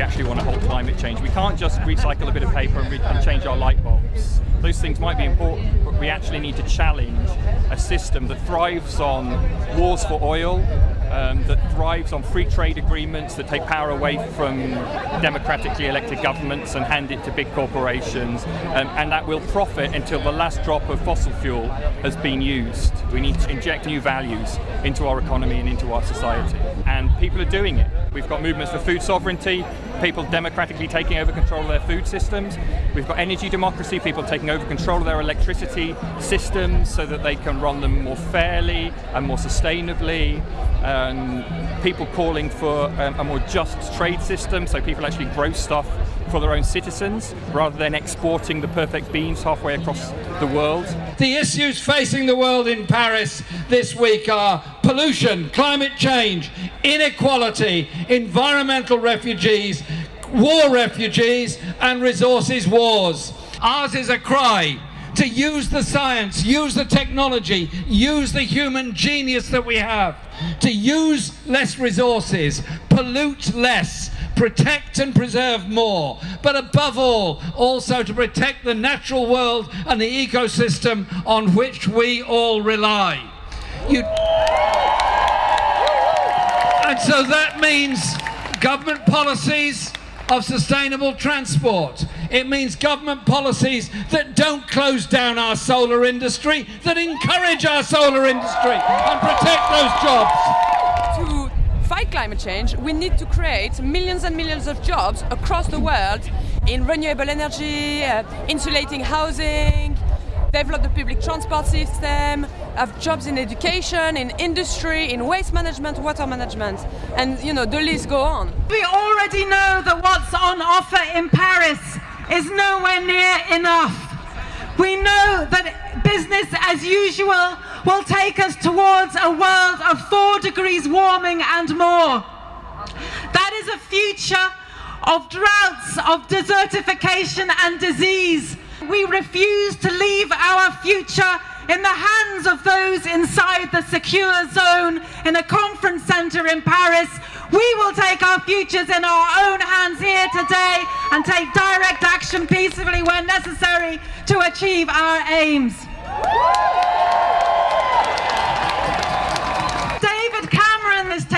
actually want to halt climate change. We can't just recycle a bit of paper and, and change our light bulbs. Those things might be important, but we actually need to challenge a system that thrives on wars for oil, um, that thrives on free trade agreements that take power away from democratically elected governments and hand it to big corporations, um, and that will profit until the last drop of fossil fuel has been used. We need to inject new values into our economy and into our society, and people are doing it. We've got movements for food sovereignty, people democratically taking over control of their food systems. We've got energy democracy, people taking over control of their electricity systems so that they can run them more fairly and more sustainably. Um, people calling for um, a more just trade system so people actually grow stuff for their own citizens rather than exporting the perfect beans halfway across the world. The issues facing the world in Paris this week are pollution, climate change, inequality, environmental refugees, war refugees and resources wars. Ours is a cry to use the science, use the technology, use the human genius that we have, to use less resources, pollute less, protect and preserve more, but above all, also to protect the natural world and the ecosystem on which we all rely. You... And so that means government policies of sustainable transport. It means government policies that don't close down our solar industry, that encourage our solar industry and protect those jobs. Fight climate change, we need to create millions and millions of jobs across the world in renewable energy, uh, insulating housing, develop the public transport system, have jobs in education, in industry, in waste management, water management, and you know, the list go on. We already know that what's on offer in Paris is nowhere near enough. We know that business as usual will take us towards a world of four degrees warming and more. That is a future of droughts, of desertification and disease. We refuse to leave our future in the hands of those inside the secure zone in a conference centre in Paris. We will take our futures in our own hands here today and take direct action peacefully where necessary to achieve our aims.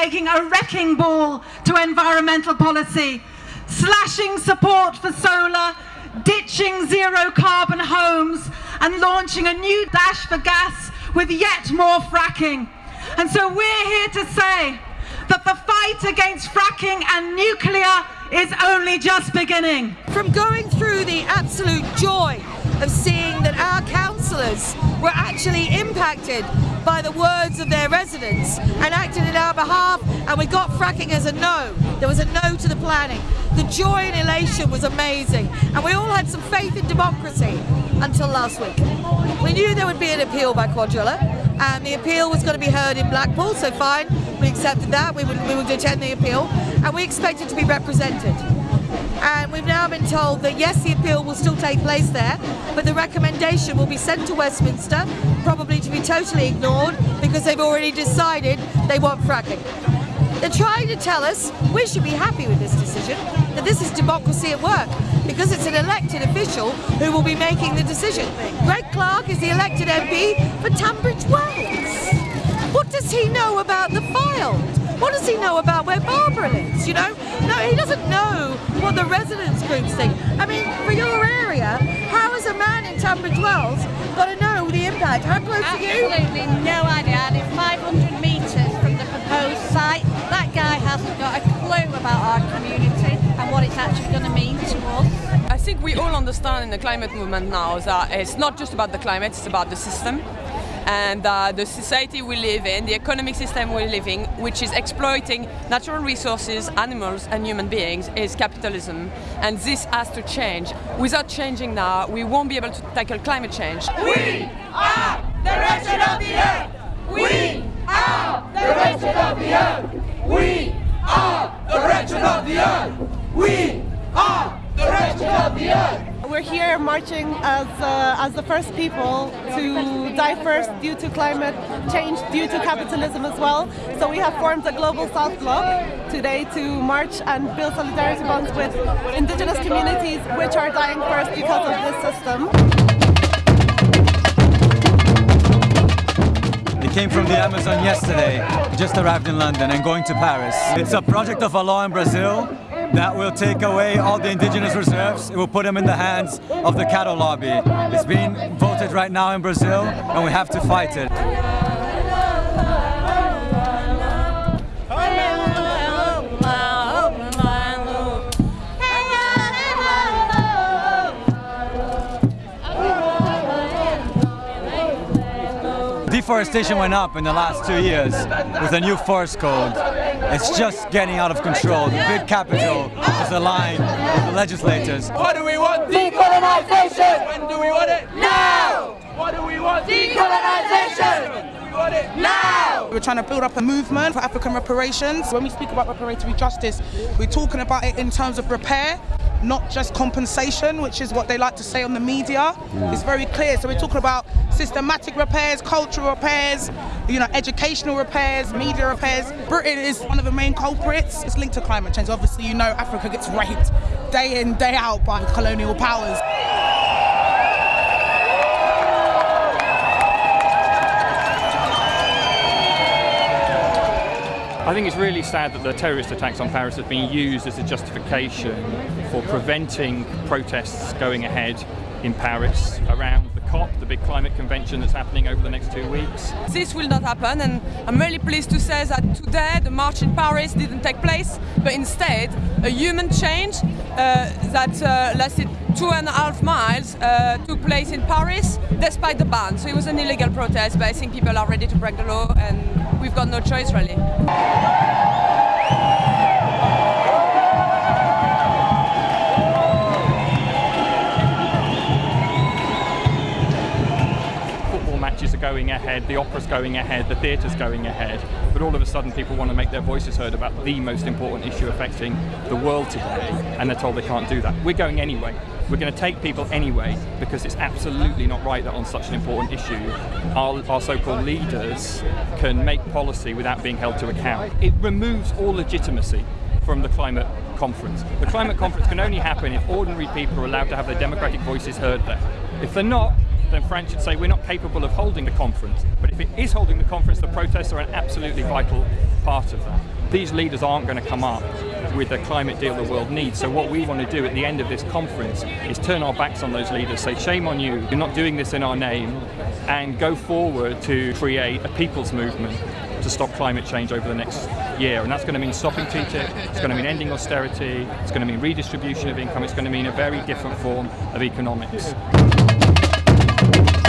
Taking a wrecking ball to environmental policy, slashing support for solar, ditching zero carbon homes and launching a new dash for gas with yet more fracking. And so we're here to say that the fight against fracking and nuclear is only just beginning. From going through the absolute joy of seeing that our councillors were actually impacted by the words of their residents and acted in our behalf and we got fracking as a no. There was a no to the planning. The joy and elation was amazing and we all had some faith in democracy until last week. We knew there would be an appeal by Cuadrilla and the appeal was going to be heard in Blackpool so fine we accepted that we would, we would attend the appeal and we expected to be represented and we've now been told that yes, the appeal will still take place there, but the recommendation will be sent to Westminster, probably to be totally ignored because they've already decided they want fracking. They're trying to tell us we should be happy with this decision, that this is democracy at work, because it's an elected official who will be making the decision. Greg Clark is the elected MP for Tunbridge Wells. What does he know about the Fylde? What does he know about where Barbara lives, you know? No, he doesn't know what the residents groups think. I mean, for your area, how has a man in Tunbridge Wells got to know the impact? How close are you? Absolutely no idea. And it's 500 metres from the proposed site. That guy hasn't got a clue about our community and what it's actually going to mean to us. Think we all understand in the climate movement now that it's not just about the climate, it's about the system and uh, the society we live in, the economic system we live in, which is exploiting natural resources, animals and human beings, is capitalism. And this has to change. Without changing now, we won't be able to tackle climate change. We are the wretched of the earth! We are the wretched of the earth! We are the wretched of the earth! We are We're here marching as uh, as the first people to die first due to climate change, due to capitalism as well. So we have formed a global South Bloc today to march and build solidarity bonds with indigenous communities which are dying first because of this system. It came from the Amazon yesterday, just arrived in London and going to Paris. It's a project of a law in Brazil that will take away all the indigenous reserves. It will put them in the hands of the cattle lobby. It's being voted right now in Brazil and we have to fight it. Deforestation went up in the last two years with a new forest code. It's just getting out of control. The big capital is aligned with the legislators. What do we want? Decolonization! When do we want it? Now! What do we want? Decolonization! When do we want it? Now! We're trying to build up a movement for African reparations. When we speak about reparatory justice, we're talking about it in terms of repair, not just compensation, which is what they like to say on the media. It's very clear. So we're talking about systematic repairs, cultural repairs, you know, educational repairs, media repairs. Britain is one of the main culprits. It's linked to climate change. Obviously, you know Africa gets raped day in, day out by colonial powers. I think it's really sad that the terrorist attacks on Paris have been used as a justification for preventing protests going ahead in Paris around the COP, the big climate convention that's happening over the next two weeks. This will not happen and I'm really pleased to say that today the march in Paris didn't take place but instead a human change uh, that uh, lasted two and a half miles uh, took place in Paris despite the ban. So it was an illegal protest but I think people are ready to break the law and we've got no choice really. Going ahead, the opera's going ahead, the theatre's going ahead, but all of a sudden people want to make their voices heard about the most important issue affecting the world today, and they're told they can't do that. We're going anyway. We're going to take people anyway because it's absolutely not right that on such an important issue our, our so-called leaders can make policy without being held to account. It removes all legitimacy from the climate conference. The climate conference can only happen if ordinary people are allowed to have their democratic voices heard there. If they're not, then France should say we're not capable of holding the conference. But if it is holding the conference, the protests are an absolutely vital part of that. These leaders aren't going to come up with the climate deal the world needs. So what we want to do at the end of this conference is turn our backs on those leaders, say shame on you, you're not doing this in our name, and go forward to create a people's movement to stop climate change over the next year. And that's going to mean stopping TTIP, it's going to mean ending austerity, it's going to mean redistribution of income, it's going to mean a very different form of economics. Thank you.